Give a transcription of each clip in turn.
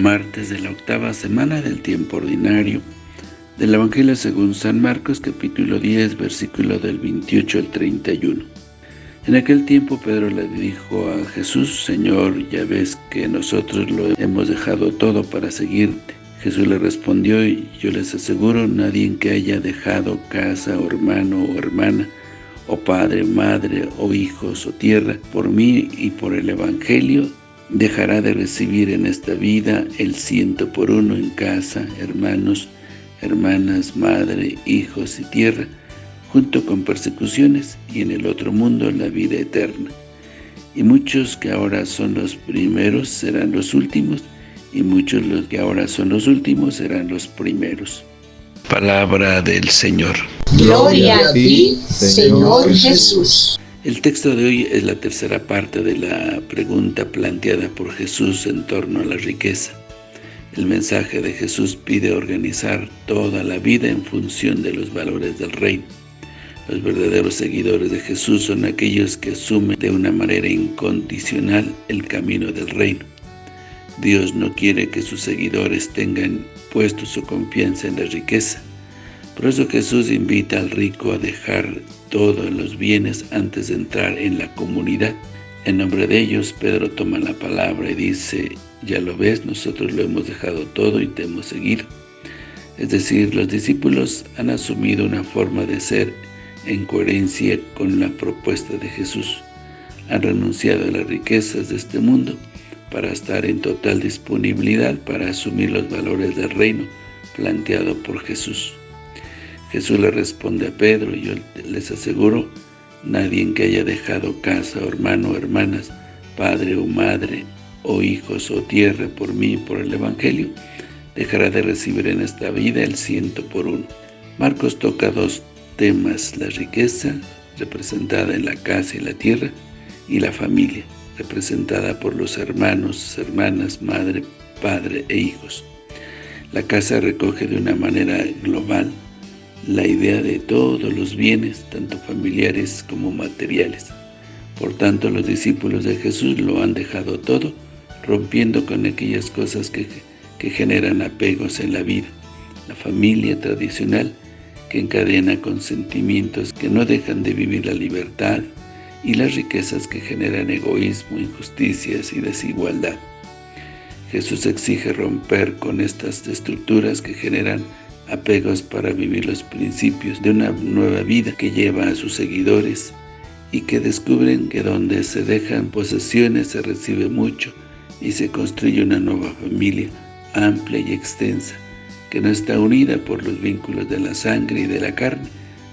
martes de la octava semana del tiempo ordinario del Evangelio según San Marcos capítulo 10 versículo del 28 al 31. En aquel tiempo Pedro le dijo a Jesús, Señor, ya ves que nosotros lo hemos dejado todo para seguirte. Jesús le respondió, y yo les aseguro, nadie que haya dejado casa, hermano, o hermana, o padre, madre, o hijos, o tierra, por mí y por el Evangelio, dejará de recibir en esta vida el ciento por uno en casa, hermanos, hermanas, madre, hijos y tierra, junto con persecuciones, y en el otro mundo la vida eterna. Y muchos que ahora son los primeros serán los últimos, y muchos los que ahora son los últimos serán los primeros. Palabra del Señor. Gloria a ti, Señor Jesús. El texto de hoy es la tercera parte de la pregunta planteada por Jesús en torno a la riqueza. El mensaje de Jesús pide organizar toda la vida en función de los valores del reino. Los verdaderos seguidores de Jesús son aquellos que asumen de una manera incondicional el camino del reino. Dios no quiere que sus seguidores tengan puesto su confianza en la riqueza. Por eso Jesús invita al rico a dejar todos los bienes antes de entrar en la comunidad. En nombre de ellos, Pedro toma la palabra y dice, ya lo ves, nosotros lo hemos dejado todo y te hemos seguido. Es decir, los discípulos han asumido una forma de ser en coherencia con la propuesta de Jesús. Han renunciado a las riquezas de este mundo para estar en total disponibilidad para asumir los valores del reino planteado por Jesús. Jesús le responde a Pedro, y yo les aseguro, nadie que haya dejado casa, hermano hermanas, padre o madre, o hijos o tierra por mí y por el Evangelio, dejará de recibir en esta vida el ciento por uno. Marcos toca dos temas, la riqueza, representada en la casa y la tierra, y la familia, representada por los hermanos, hermanas, madre, padre e hijos. La casa recoge de una manera global la idea de todos los bienes, tanto familiares como materiales. Por tanto, los discípulos de Jesús lo han dejado todo, rompiendo con aquellas cosas que, que generan apegos en la vida. La familia tradicional, que encadena con sentimientos que no dejan de vivir la libertad, y las riquezas que generan egoísmo, injusticias y desigualdad. Jesús exige romper con estas estructuras que generan apegos para vivir los principios de una nueva vida que lleva a sus seguidores y que descubren que donde se dejan posesiones se recibe mucho y se construye una nueva familia amplia y extensa que no está unida por los vínculos de la sangre y de la carne,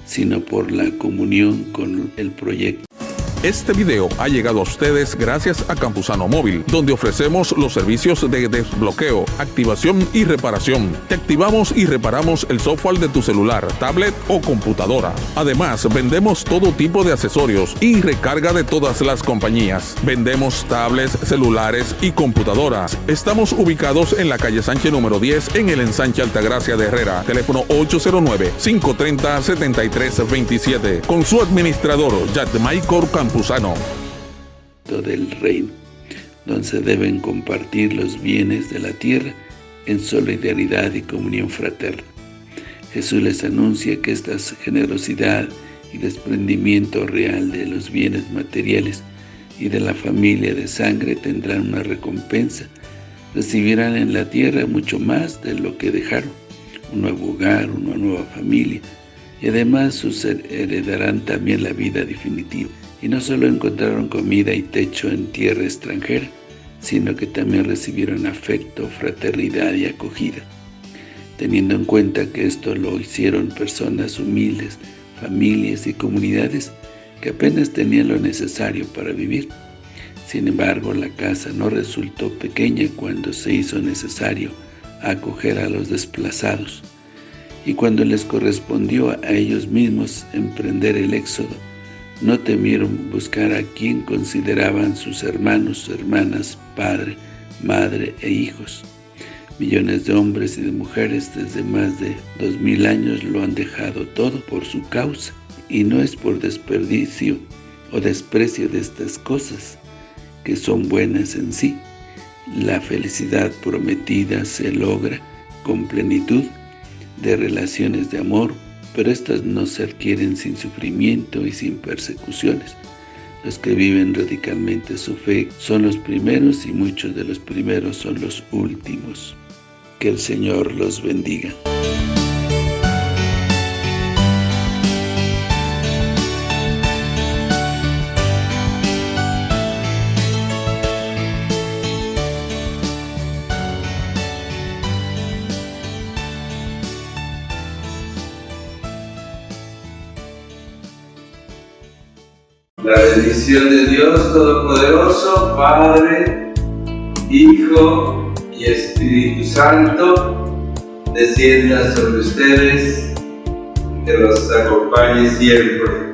sino por la comunión con el proyecto este video ha llegado a ustedes gracias a Campusano Móvil, donde ofrecemos los servicios de desbloqueo, activación y reparación. Te activamos y reparamos el software de tu celular, tablet o computadora. Además, vendemos todo tipo de accesorios y recarga de todas las compañías. Vendemos tablets, celulares y computadoras. Estamos ubicados en la calle Sánchez número 10 en el ensanche Altagracia de Herrera. Teléfono 809-530-7327. Con su administrador, Maicor Campusano Campuzano. Del reino, donde se deben compartir los bienes de la tierra en solidaridad y comunión fraterna. Jesús les anuncia que esta generosidad y desprendimiento real de los bienes materiales y de la familia de sangre tendrán una recompensa. Recibirán en la tierra mucho más de lo que dejaron, un nuevo hogar, una nueva familia, y además heredarán también la vida definitiva y no solo encontraron comida y techo en tierra extranjera, sino que también recibieron afecto, fraternidad y acogida. Teniendo en cuenta que esto lo hicieron personas humildes, familias y comunidades que apenas tenían lo necesario para vivir. Sin embargo, la casa no resultó pequeña cuando se hizo necesario acoger a los desplazados, y cuando les correspondió a ellos mismos emprender el éxodo, no temieron buscar a quien consideraban sus hermanos, hermanas, padre, madre e hijos. Millones de hombres y de mujeres desde más de dos mil años lo han dejado todo por su causa, y no es por desperdicio o desprecio de estas cosas, que son buenas en sí, La felicidad prometida se logra con plenitud de relaciones de amor, pero estas no se adquieren sin sufrimiento y sin persecuciones. Los que viven radicalmente su fe son los primeros y muchos de los primeros son los últimos. Que el Señor los bendiga. La bendición de Dios Todopoderoso, Padre, Hijo y Espíritu Santo, descienda sobre ustedes, que los acompañe siempre.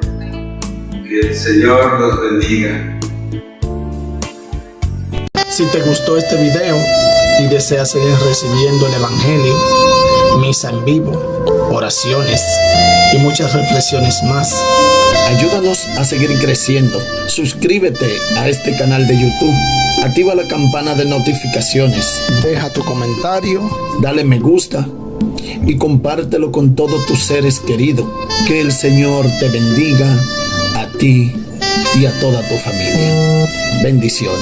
Que el Señor los bendiga. Si te gustó este video y deseas seguir recibiendo el Evangelio, misa en vivo, oraciones y muchas reflexiones más, ayúdanos a seguir creciendo. Suscríbete a este canal de YouTube. Activa la campana de notificaciones. Deja tu comentario. Dale me gusta. Y compártelo con todos tus seres queridos. Que el Señor te bendiga a ti y a toda tu familia. Bendiciones.